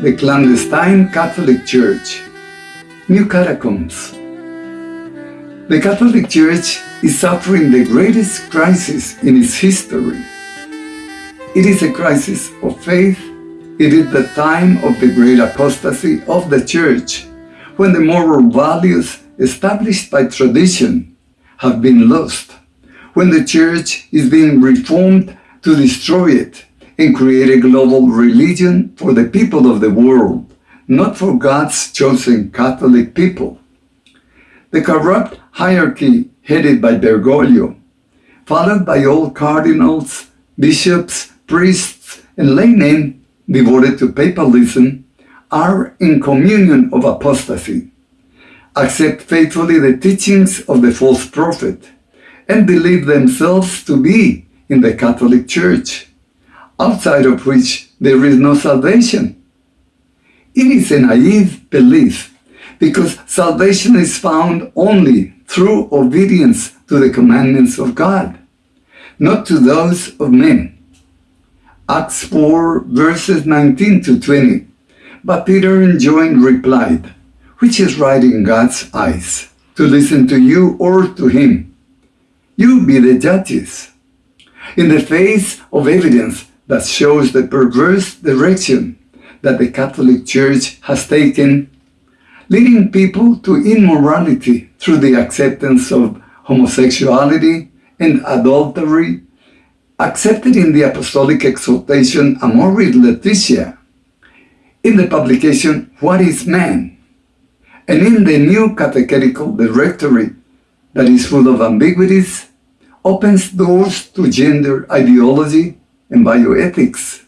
the clandestine Catholic Church. New catacombs. The Catholic Church is suffering the greatest crisis in its history. It is a crisis of faith. It is the time of the great apostasy of the Church, when the moral values established by tradition have been lost, when the Church is being reformed to destroy it and create a global religion for the people of the world, not for God's chosen Catholic people. The corrupt hierarchy headed by Bergoglio, followed by all cardinals, bishops, priests, and laymen devoted to papalism, are in communion of apostasy, accept faithfully the teachings of the false prophet, and believe themselves to be in the Catholic Church, outside of which there is no salvation. It is a naive belief because salvation is found only through obedience to the commandments of God, not to those of men. Acts 4 verses 19 to 20. But Peter and John replied, Which is right in God's eyes, to listen to you or to him? You be the judges. In the face of evidence that shows the perverse direction that the Catholic Church has taken, leading people to immorality through the acceptance of homosexuality and adultery, accepted in the Apostolic Exhortation Amoris Laetitia, in the publication What is Man? and in the new catechetical directory that is full of ambiguities, opens doors to gender ideology and bioethics.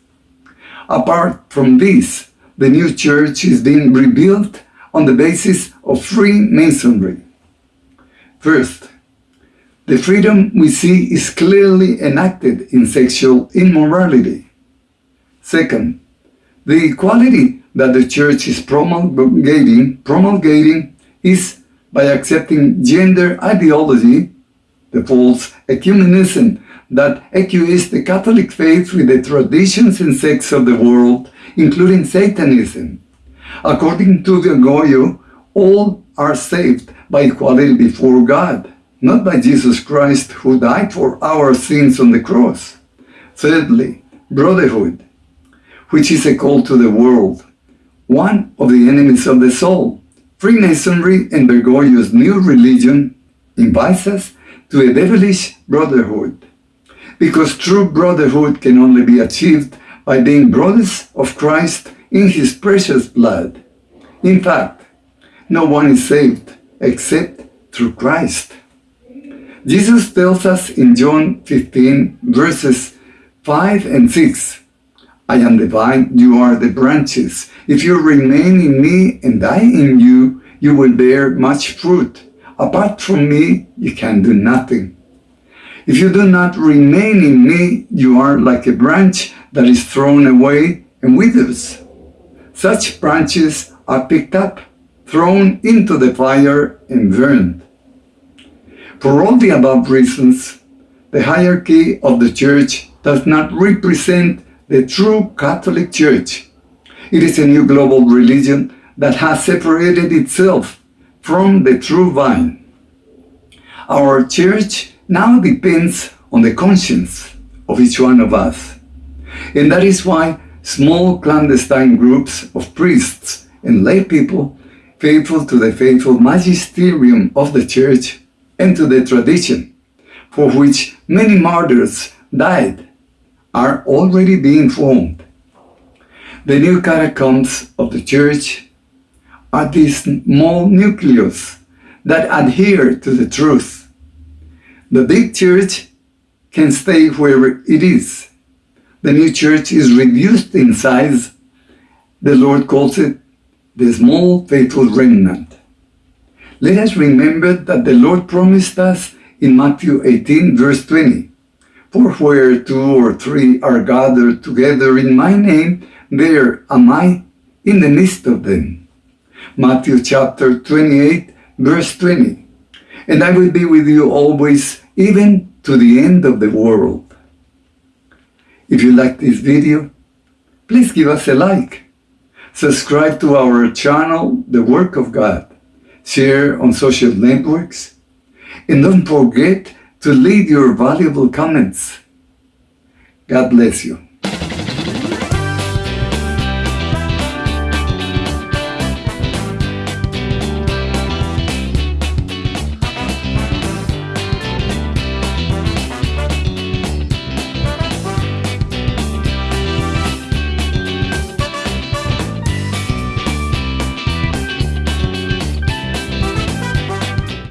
Apart from this, the new church is being rebuilt on the basis of Freemasonry. First, the freedom we see is clearly enacted in sexual immorality. Second, the equality that the church is promulgating, promulgating is by accepting gender ideology, the false ecumenism that accuses the Catholic faith with the traditions and sects of the world, including Satanism. According to Bergoglio, all are saved by equality before God, not by Jesus Christ who died for our sins on the cross. Thirdly, brotherhood which is a call to the world, one of the enemies of the soul. Freemasonry and Bergoglio's new religion invites us to a devilish brotherhood, because true brotherhood can only be achieved by being brothers of Christ in his precious blood. In fact, no one is saved except through Christ. Jesus tells us in John 15 verses 5 and 6, I am the vine, you are the branches. If you remain in me and I in you, you will bear much fruit. Apart from me, you can do nothing. If you do not remain in me, you are like a branch that is thrown away and withers. Such branches are picked up, thrown into the fire and burned. For all the above reasons, the hierarchy of the church does not represent the true Catholic Church. It is a new global religion that has separated itself from the true vine. Our church now depends on the conscience of each one of us. And that is why small clandestine groups of priests and lay people faithful to the faithful magisterium of the church and to the tradition, for which many martyrs died are already being formed. The new catacombs of the church are these small nucleus that adhere to the truth. The big church can stay where it is. The new church is reduced in size. The Lord calls it the small faithful remnant. Let us remember that the Lord promised us in Matthew 18 verse 20, for where two or three are gathered together in my name, there am I in the midst of them. Matthew chapter 28, verse 20. And I will be with you always, even to the end of the world. If you like this video, please give us a like. Subscribe to our channel, The Work of God. Share on social networks. And don't forget to leave your valuable comments. God bless you.